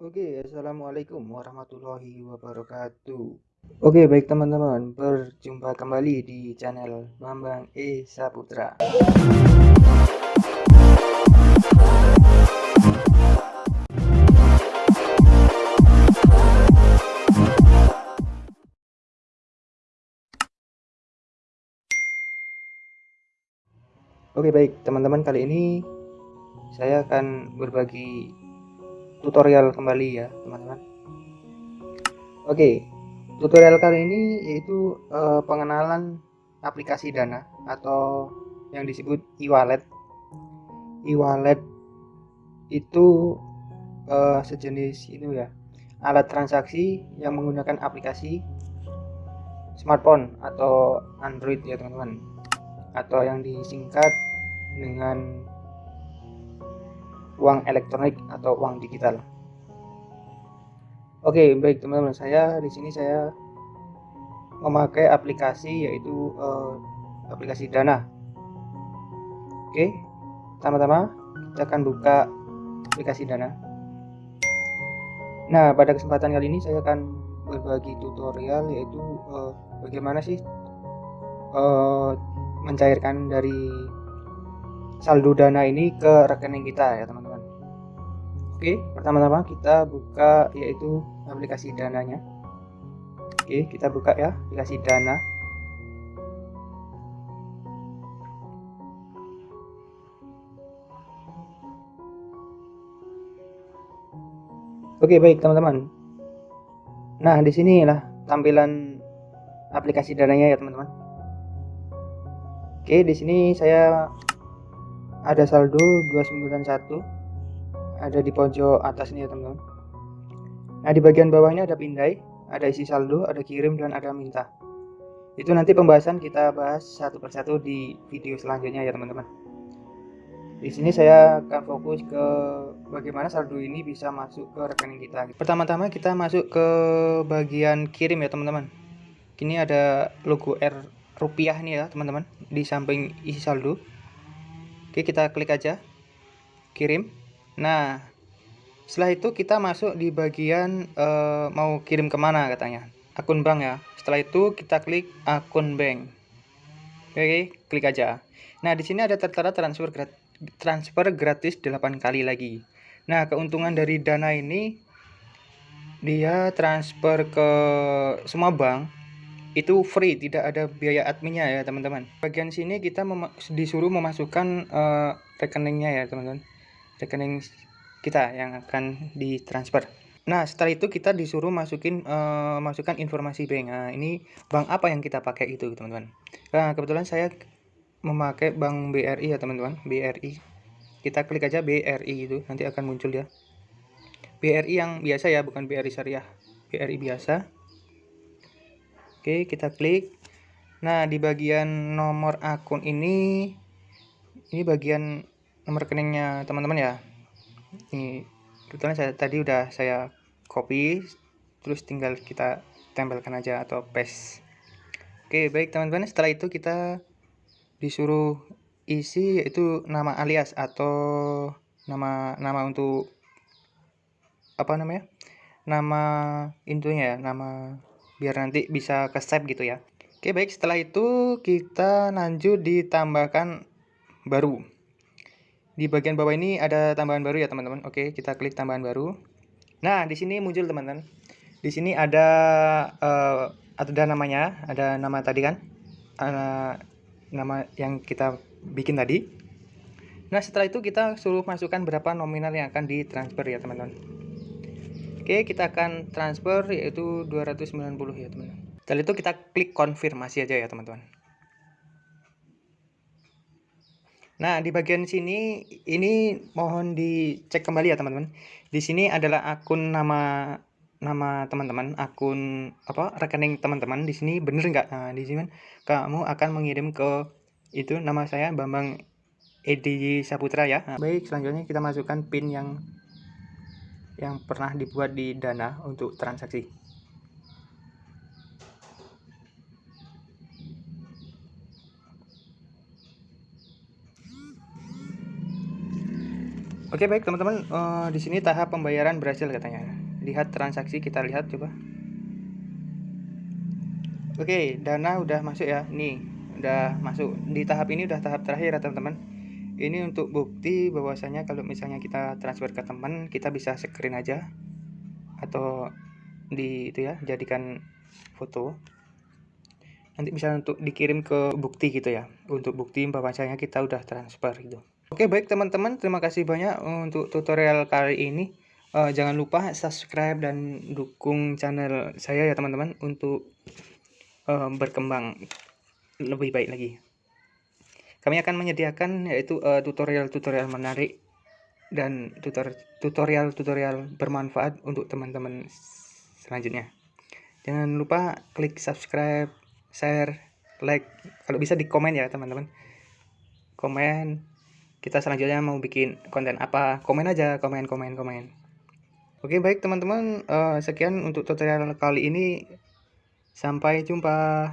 Oke, assalamualaikum warahmatullahi wabarakatuh. Oke, baik teman-teman, berjumpa kembali di channel Bambang E Saputra. Oke, baik teman-teman, kali ini saya akan berbagi tutorial kembali ya teman-teman. Oke tutorial kali ini yaitu uh, pengenalan aplikasi dana atau yang disebut e-wallet. E-wallet itu uh, sejenis itu ya alat transaksi yang menggunakan aplikasi smartphone atau Android ya teman-teman. Atau yang disingkat dengan uang elektronik atau uang digital. Oke, baik teman-teman, saya di sini saya memakai aplikasi yaitu uh, aplikasi Dana. Oke, pertama-tama kita akan buka aplikasi Dana. Nah, pada kesempatan kali ini saya akan berbagi tutorial yaitu uh, bagaimana sih uh, mencairkan dari saldo dana ini ke rekening kita ya teman-teman. Oke, pertama-tama kita buka yaitu aplikasi dananya. Oke, kita buka ya aplikasi dana. Oke, baik teman-teman. Nah, di sinilah tampilan aplikasi dananya ya, teman-teman. Oke, di sini saya ada saldo 291 ada di pojok atas ini ya teman-teman. Nah di bagian bawahnya ada pindai ada isi saldo ada kirim dan ada minta. Itu nanti pembahasan kita bahas satu persatu di video selanjutnya ya teman-teman. Di sini saya akan fokus ke bagaimana saldo ini bisa masuk ke rekening kita. Pertama-tama kita masuk ke bagian kirim ya teman-teman. Ini ada logo R rupiah nih ya teman-teman di samping isi saldo. Oke kita klik aja. Kirim Nah, setelah itu kita masuk di bagian uh, mau kirim ke mana katanya. Akun bank ya. Setelah itu kita klik akun bank. Oke, klik aja. Nah, di sini ada tertera transfer gratis, transfer gratis 8 kali lagi. Nah, keuntungan dari Dana ini dia transfer ke semua bank itu free, tidak ada biaya adminnya ya, teman-teman. Bagian sini kita mem disuruh memasukkan uh, rekeningnya ya, teman-teman rekening kita yang akan ditransfer. Nah, setelah itu kita disuruh masukin uh, masukkan informasi bank. Nah, ini bank apa yang kita pakai itu, teman-teman. Nah, kebetulan saya memakai bank BRI ya, teman-teman. BRI. Kita klik aja BRI itu, nanti akan muncul ya. BRI yang biasa ya, bukan BRI syariah. BRI biasa. Oke, kita klik. Nah, di bagian nomor akun ini ini bagian nomor rekeningnya teman-teman ya. Ini kebetulan saya tadi udah saya copy terus tinggal kita tempelkan aja atau paste. Oke baik teman-teman setelah itu kita disuruh isi yaitu nama alias atau nama nama untuk apa namanya nama intunya ya nama biar nanti bisa ke save gitu ya. Oke baik setelah itu kita lanjut ditambahkan baru di bagian bawah ini ada tambahan baru ya teman-teman. Oke, kita klik tambahan baru. Nah, di sini muncul teman-teman. Di sini ada uh, ada namanya, ada nama tadi kan, uh, nama yang kita bikin tadi. Nah, setelah itu kita suruh masukkan berapa nominal yang akan ditransfer ya teman-teman. Oke, kita akan transfer yaitu 290 ya teman-teman. Setelah itu kita klik konfirmasi aja ya teman-teman. Nah, di bagian sini ini mohon dicek kembali ya, teman-teman. Di sini adalah akun nama nama teman-teman, akun apa rekening teman-teman. Di sini bener nggak? Nah, di sini kamu akan mengirim ke itu nama saya Bambang Edi Saputra ya. Nah, baik, selanjutnya kita masukkan PIN yang yang pernah dibuat di Dana untuk transaksi. Oke baik teman-teman, uh, di sini tahap pembayaran berhasil katanya. Lihat transaksi kita lihat coba. Oke, dana udah masuk ya. Nih, udah masuk di tahap ini udah tahap terakhir ya teman-teman. Ini untuk bukti bahwasanya kalau misalnya kita transfer ke teman, kita bisa screen aja atau di itu ya, jadikan foto. Nanti bisa untuk dikirim ke bukti gitu ya, untuk bukti bahwasanya kita udah transfer gitu. Oke baik teman-teman. Terima kasih banyak untuk tutorial kali ini. Uh, jangan lupa subscribe dan dukung channel saya ya teman-teman untuk uh, berkembang lebih baik lagi. Kami akan menyediakan yaitu eh, tutorial-tutorial uh, menarik dan tutorial-tutorial bermanfaat untuk teman-teman selanjutnya. Jangan lupa klik subscribe share like kalau bisa di komen ya teman-teman. Komen kita selanjutnya mau bikin konten apa? Komen aja komen komen komen. Oke baik teman-teman. Uh, sekian untuk tutorial kali ini. Sampai jumpa